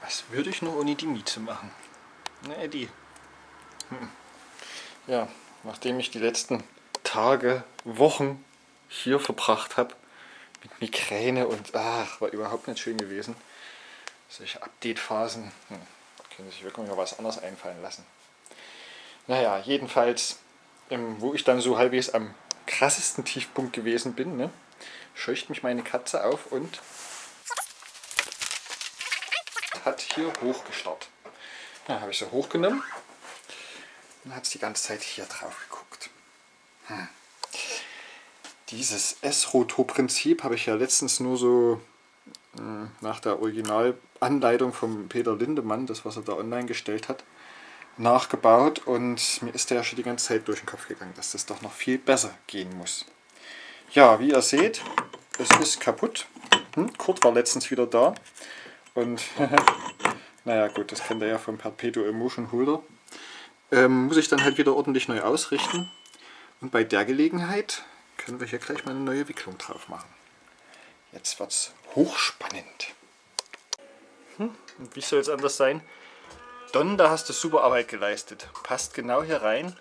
Was würde ich nur ohne die Miete machen? Na, Eddie. Hm. Ja, nachdem ich die letzten Tage, Wochen hier verbracht habe, mit Migräne und ach, war überhaupt nicht schön gewesen. Solche Update-Phasen hm, können sich wirklich mal was anderes einfallen lassen. Naja, jedenfalls, ähm, wo ich dann so halbwegs am krassesten Tiefpunkt gewesen bin, ne, scheucht mich meine Katze auf und hat hier hochgestarrt. Dann habe ich sie hochgenommen und hat die ganze Zeit hier drauf geguckt. Hm. Dieses S-Rotor-Prinzip habe ich ja letztens nur so äh, nach der Originalanleitung von Peter Lindemann, das was er da online gestellt hat, nachgebaut und mir ist der ja schon die ganze Zeit durch den Kopf gegangen, dass das doch noch viel besser gehen muss. Ja, wie ihr seht, es ist kaputt. Hm, Kurt war letztens wieder da und naja gut, das kennt ihr ja vom Perpetual Emotion Holder. Ähm, muss ich dann halt wieder ordentlich neu ausrichten und bei der Gelegenheit können wir hier gleich mal eine neue Wicklung drauf machen. Jetzt wird es hochspannend. Hm, und wie soll es anders sein? Don, da hast du super Arbeit geleistet. Passt genau hier rein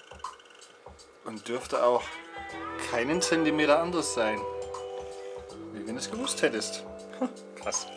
und dürfte auch keinen Zentimeter anders sein. Wie wenn du es gewusst hättest. Hm, krass.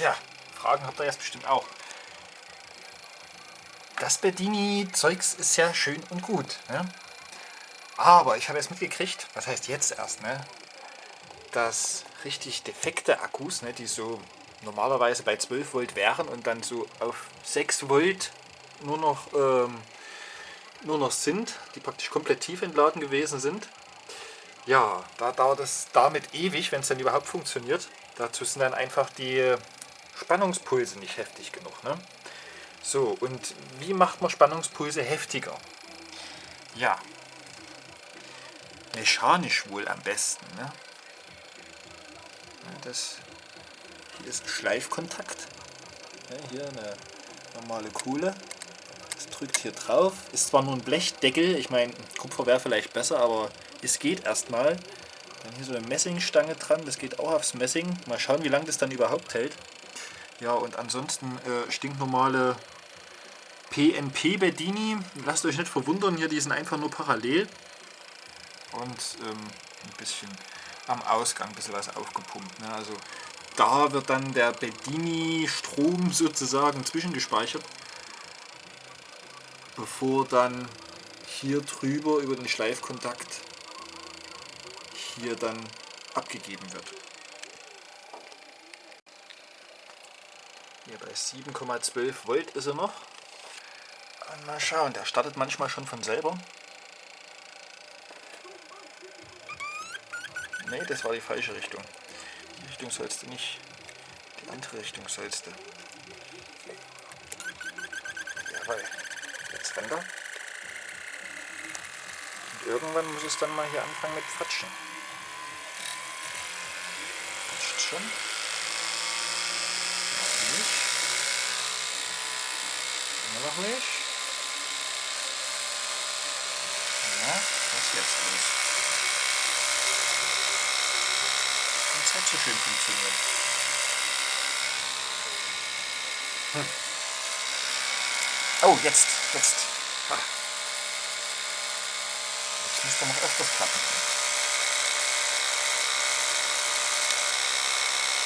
Ja, Fragen habt ihr jetzt bestimmt auch. Das Bedini-Zeugs ist ja schön und gut. Ne? Aber ich habe jetzt mitgekriegt, was heißt jetzt erst, ne? dass richtig defekte Akkus, ne, die so normalerweise bei 12 Volt wären und dann so auf 6 Volt nur noch, ähm, nur noch sind, die praktisch komplett tief entladen gewesen sind. Ja, da dauert es damit ewig, wenn es dann überhaupt funktioniert. Dazu sind dann einfach die Spannungspulse nicht heftig genug. Ne? So, und wie macht man Spannungspulse heftiger? Ja, mechanisch wohl am besten. Ne? Das hier ist ein Schleifkontakt. Ja, hier eine normale Kuhle. Drückt hier drauf. Ist zwar nur ein Blechdeckel, ich meine, Kupfer wäre vielleicht besser, aber es geht erstmal. Dann hier so eine Messingstange dran, das geht auch aufs Messing. Mal schauen, wie lange das dann überhaupt hält. Ja, und ansonsten äh, stinknormale PNP Bedini. Lasst euch nicht verwundern, hier die sind einfach nur parallel. Und ähm, ein bisschen am Ausgang ein bisschen was aufgepumpt. Ne? Also da wird dann der Bedini-Strom sozusagen zwischengespeichert, bevor dann hier drüber über den Schleifkontakt hier dann abgegeben wird. Hier bei 7,12 Volt ist er noch. Und mal schauen, der startet manchmal schon von selber. Ne, das war die falsche Richtung. Die Richtung sollst du nicht. Die andere Richtung sollst du. Jawohl. Runter. Und irgendwann muss es dann mal hier anfangen mit Quatschen. Quatscht schon. Noch nicht. Immer noch nicht. Ja, was jetzt los? hat so schön funktioniert. Hm. Oh, jetzt, jetzt. Ah. Jetzt müsste noch öfters klappen.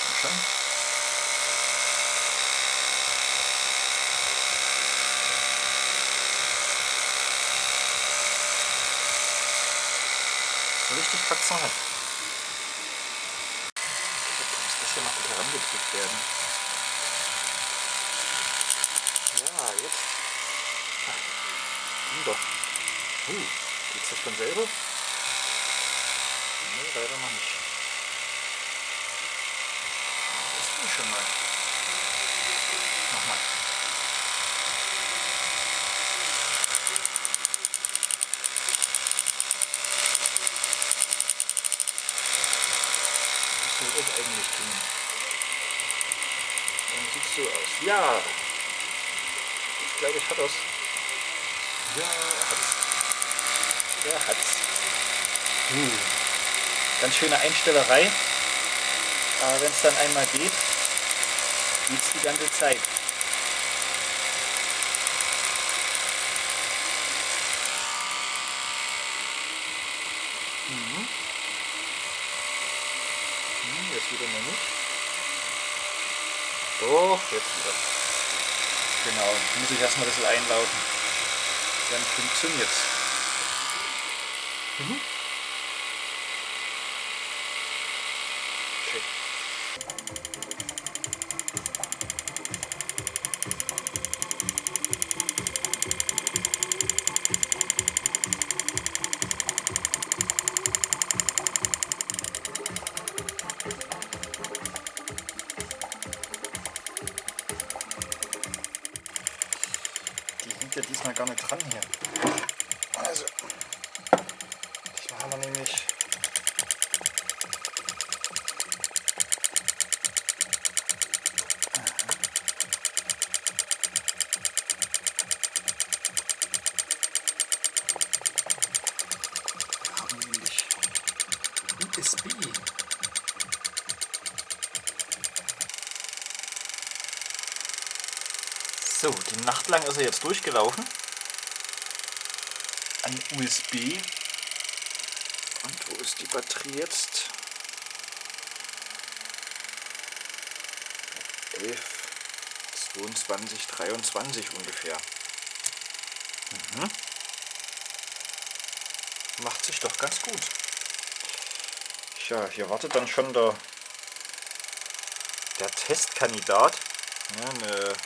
Und schon. So richtig kratzen hat. hier noch bitte herangekriegt werden. jetzt. Ach, doch. Uh, geht's das von selber? Nee, leider noch nicht. Das ging schon mal. Nochmal. Was soll das eigentlich tun? Dann sieht so aus. Ja! Ich glaube, ich hatte es. Ja, er hat's. Er hat's. Uh. Ganz schöne Einstellerei. Aber wenn es dann einmal geht, geht es die ganze Zeit. Mhm. Hm, jetzt wieder noch nicht. Doch, jetzt wieder. Genau, muss ich erstmal ein bisschen einlaufen. Dann funktioniert es. Mhm. Die hängt ja diesmal gar nicht dran hier. Also, diesmal haben wir nämlich Wir haben nämlich USB. So, die Nacht lang ist er jetzt durchgelaufen. An USB. Und wo ist die Batterie jetzt? 11, 22, 23 ungefähr. Mhm. Macht sich doch ganz gut. Ja, hier wartet dann schon der, der Testkandidat. Ja, eine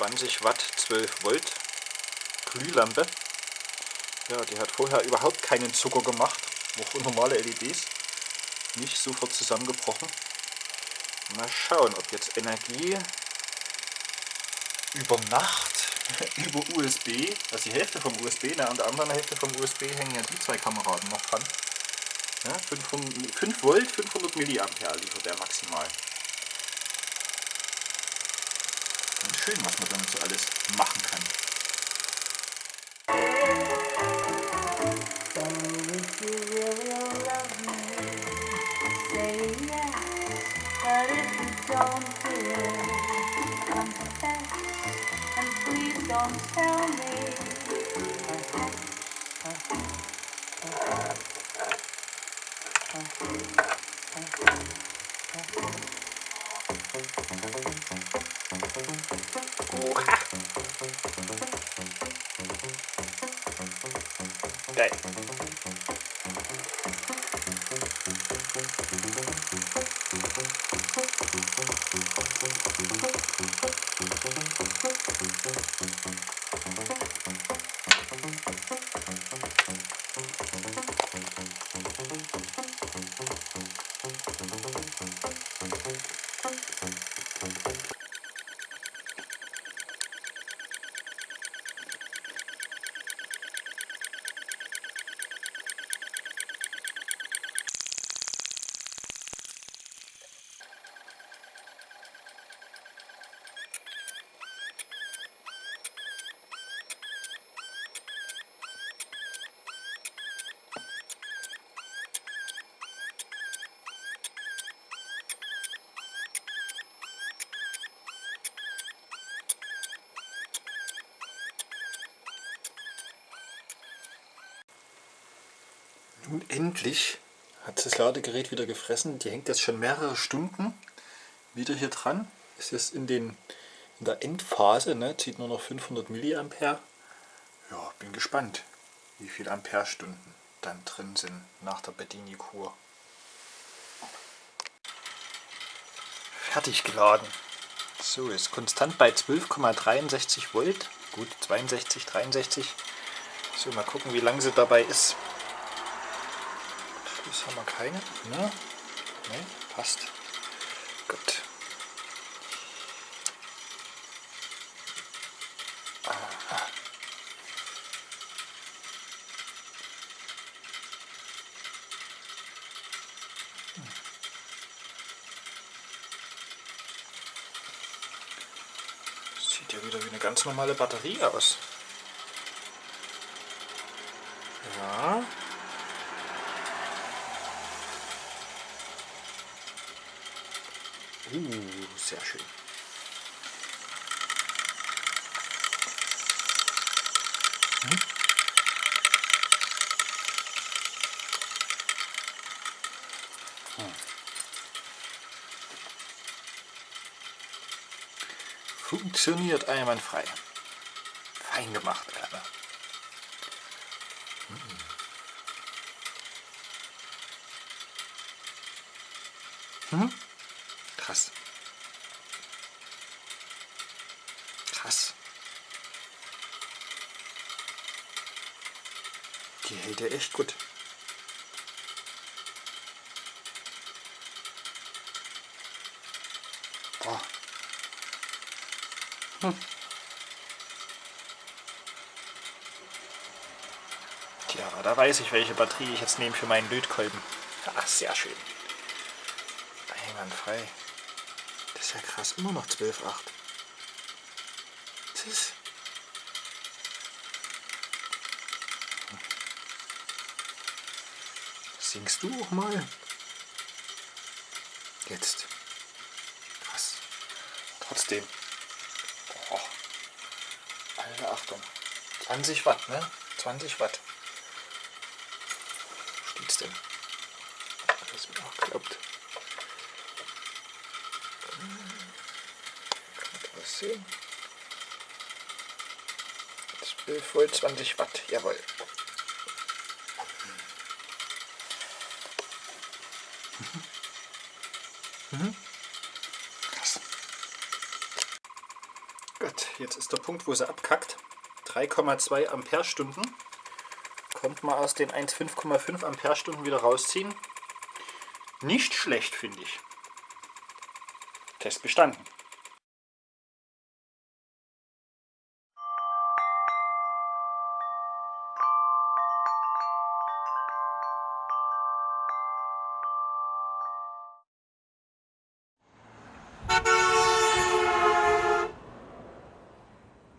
20 Watt 12 Volt Glühlampe. Ja, die hat vorher überhaupt keinen Zucker gemacht. Auch normale LEDs. Nicht sofort zusammengebrochen. Mal schauen, ob jetzt Energie über Nacht über USB, also die Hälfte vom USB, ne, an der anderen Hälfte vom USB hängen ja die zwei Kameraden noch dran. Ja, 500, 5 Volt, 500 Milliampere liefert der maximal. Und schön, was man damit so alles machen kann. So if you うわ痛いうん。Thank you. Endlich hat das Ladegerät wieder gefressen. Die hängt jetzt schon mehrere Stunden wieder hier dran. Ist jetzt in, den, in der Endphase, ne? zieht nur noch 500 Milliampere. Ja, bin gespannt, wie viel Amperestunden dann drin sind nach der Bedini-Kur. Fertig geladen. So, ist konstant bei 12,63 Volt. Gut, 62, 63. So, mal gucken, wie lange sie dabei ist. Schluss haben wir keine. Ne? Ne, passt. Gut. Sieht ja wieder wie eine ganz normale Batterie aus. Ja. Uh, sehr schön. Hm? Hm. Funktioniert einwandfrei. Fein gemacht, Erna. Mhm. Krass. Krass. Die hält ja echt gut. Boah. Hm. Tja, da weiß ich, welche Batterie ich jetzt nehme für meinen Lötkolben. Ach, sehr schön. Einwandfrei. Ist ja krass, immer noch 12,8. Das ist... Singst du auch mal? Jetzt. Krass. Trotzdem. Oh. Alle Achtung. 20 Watt, ne? 20 Watt. Steht's denn? Das mir auch glaubt. Kann sehen? 12 Volt, 20 Watt. Jawohl. Mhm. Krass. Gut, jetzt ist der Punkt, wo sie abkackt. 3,2 Ampere-Stunden. Kommt man aus den 1,5,5 Ampere-Stunden wieder rausziehen. Nicht schlecht, finde ich. Test bestanden.